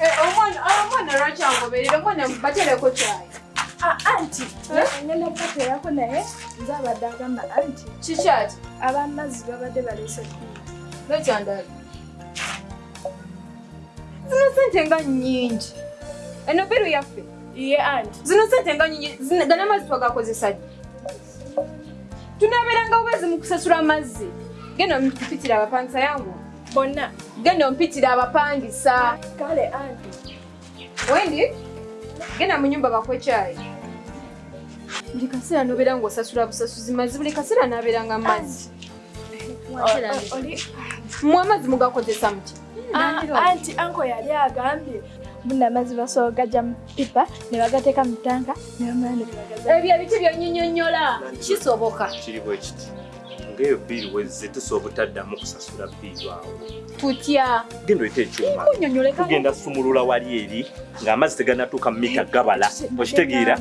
Eh, omwana ah, omwana lwaki angoberera? Omwana batereko kyayi anti ngenda kubateerako naye nze abadde agamba anti kikyati abamazzi babadde baleese bbiri nokyandala zino sente nga nyingi eno biru yaffe. Ye anti zino sente nga nyingi gana amazzi twagakozesa ddi tunaberanga bwezi mu kusasula amazzi. Genda ompitira abapangisa yangu. Bonna. Genda ompitira abapangisa. Kale anti wendi genda mu nyumba bakwe kyayi buli kaseera nobeera ngaosasula busasuzi mazzi buli kaseera naberanga mazzi. O- oli mwe amazzi mugakozesa muti Ah, anti anko yali agambye. Buna amazzi basobola gajja mu pipa ne bagateeka mu tanka ne bamala ne ebyo ebiti byonyinyonnyola kisoboka. Kiri bwe kiti ngaeyo biiri wezze tusobola obutaddamu kusasula biiri awo. Tutya? Genda oyita ekyuma. Tugenda sumulula wali eri ng'amazzi teganatuuka mu mita gabala. Okitegeera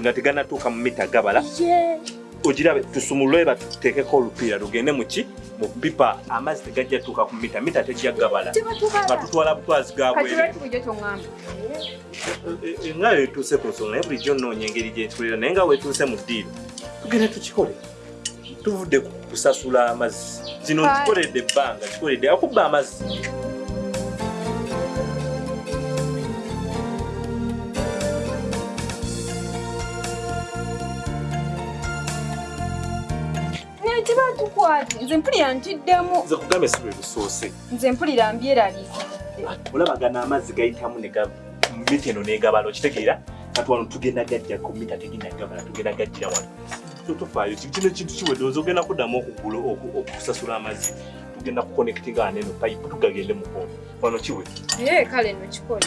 nga teganatuuka mu mita gabala. ogirabe tusumulule batuteekeko olupiira lugende muki mu pipa amazzi tegajja tuuka ku mita. Mita tejja gabala. Nga tutwala butwazi kati gabwere lwaki bulijjo kyoŋŋamba nga wetuuse ku nsonga naye bulijjo nnoonya engeri gyetulira naye nga wetuuse mu ddiiro tugenda tukikole tuvudde ku kusasula amazzi. Kale. kikoledde ebbanga kikoledde akubba amazzi. Nze mpulira ntiddemu. Nze kugambe si lwe lusoose nze mpulira mbyeraliikidde olabagana amazzi gayitamu ne mita eno negabala okitegeera? Kati wano tugenda gajja ku mita tegenda gabala tugenda gajjira wano So tofaayo ki- kino ekintu kiweddeoza ogenda kuddamu okugula oku- okusasula amazzi tugenda kukonektinga neno payipu tugagende mukono wano kiwe naye kale no kikole.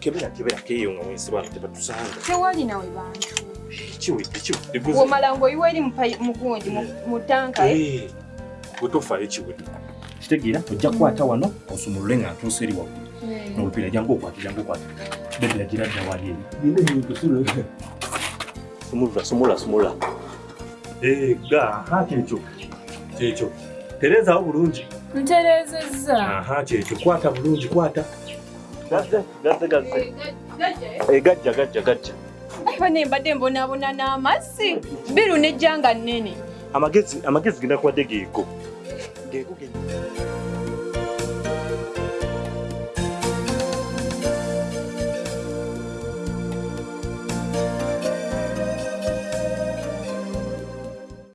Kebera kebera keeyo nga wensi wano tebatusanga tewali nawe bantu. Kiwe kiwe eguzi womala ngaoyiwa eri mu payi- mu mu- mu tanka eh? wetofaayo kiwe kitegeera ojja kukwata wano osumulule nga ntuusa eri waggulu. Mm. n'olupiira jangu okwata jangu okwata bedera gira dda wali eri enyintusule sumulula sumula. Sumula ga aha kyekyo kyekyo terezaawo bulungi ntereezezza aha kyekyo kwata bulungi kwata. Gazze gazze gazze Eh, gajja, eh? Eh, gajja gajja gajja Aba ne mbadde mbonaabona n'amazzi biru nejjanga nnene amagezi amagezi genda kuwadde geego geego ge